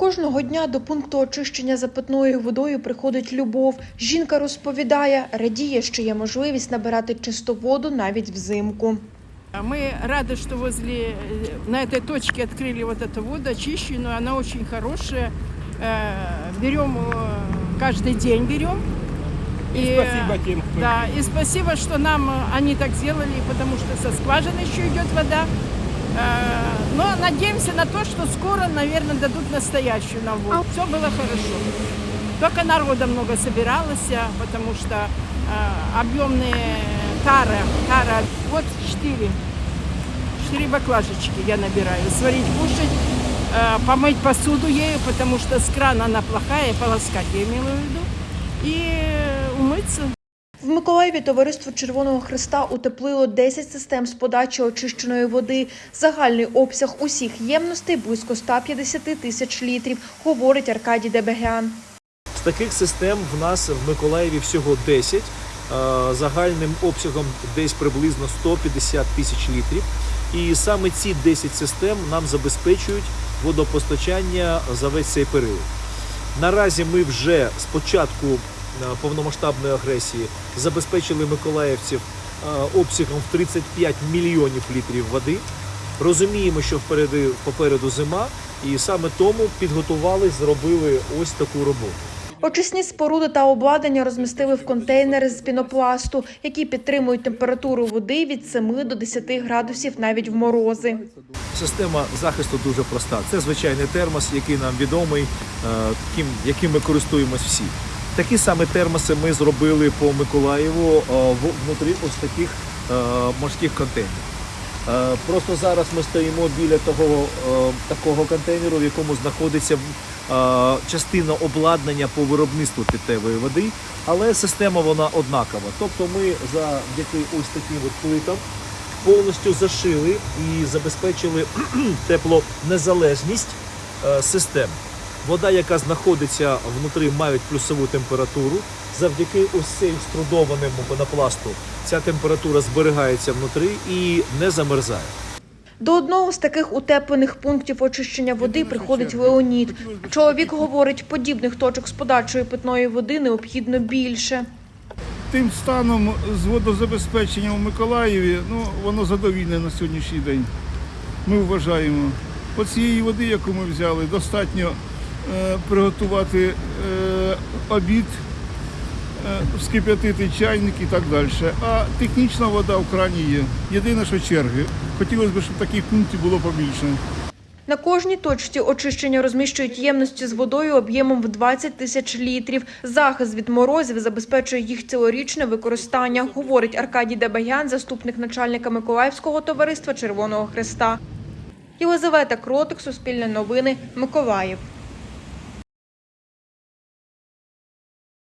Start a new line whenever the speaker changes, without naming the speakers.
Кожного дня до пункту очищення запитною водою приходить любов. Жінка розповідає, радіє, що є можливість набирати чисту воду навіть взимку.
А Мы рады, что возле, э, на этой точке открыли вот эту воду очищенную. Она очень хорошая. Э, Берем э, каждый день берем.
И спасибо тем, кто
Да, и спасибо, что нам э, они так сделали, потому что со скважины еще идет вода. Э, Но надеемся на то, что скоро, наверное, дадут настоящую нам воду. Все было хорошо. Только народа много собиралось, а, потому что э, объемные тары, тара, вот четыре, четыре баклажечки я набираю. Сварить, кушать, э, помыть посуду ею, потому что с крана она плохая, полоскать я имела в виду, и умыться.
Миколаєві товариство Червоного Христа утеплило 10 систем з подачі очищеної води. Загальний обсяг усіх ємностей близько 150 тисяч літрів, говорить Аркадій Дебегян.
З таких систем в нас в Миколаєві всього 10, е, загальним обсягом десь приблизно 150 тисяч літрів. І саме ці 10 систем нам забезпечують водопостачання за весь цей період. Наразі ми вже з початку повномасштабної агресії забезпечили миколаївців е, обсягом в 35 мільйонів літрів води. Розуміємо, що впереди попереду зима, і саме тому підготували, зробили ось таку роботу.
Очисні споруди та обладнання розмістили в контейнери з пінопласту, які підтримують температуру води від 7 до 10 градусів навіть в морози.
Система захисту дуже проста. Це звичайний термос, який нам відомий, е, яким ми користуємось всі. Такі саме термоси ми зробили по Миколаєву е, внутрі ось таких е, морських контейнерів. Е, Просто зараз ми стоїмо біля того такого контейнеру, в якому знаходиться частина обладнання по виробництву питтєвої води, але система вона однакова. Тобто ми завдяки ось таким плитам повністю зашили і забезпечили теплонезалежність систем. Вода, яка знаходиться внутрі, мають плюсову температуру. Завдяки ось цей струдованому пенопласту ця температура зберігається внутрі і не замерзає.
До одного з таких утеплених пунктів очищення води приходить Леонід. Чоловік говорить, подібних точок з подачою питної води необхідно більше.
Тим станом з водозабезпечення у Миколаєві, ну, воно задовільне на сьогоднішній день. Ми вважаємо. По цієї води, яку ми взяли, достатньо приготувати е, обід, е, вскип'ятити чайник і так далі. А технічна вода в крані є. Єдине, що черги. Хотілося б, щоб таких пунктів було побільше.
На кожній точці очищення розміщують ємності з водою об'ємом в 20 тисяч літрів. Захист від морозів забезпечує їх цілорічне використання, говорить Аркадій Дебагян, заступник начальника Миколаївського товариства Червоного Христа. Єлизавета Кротик, Суспільне новини, Миколаїв.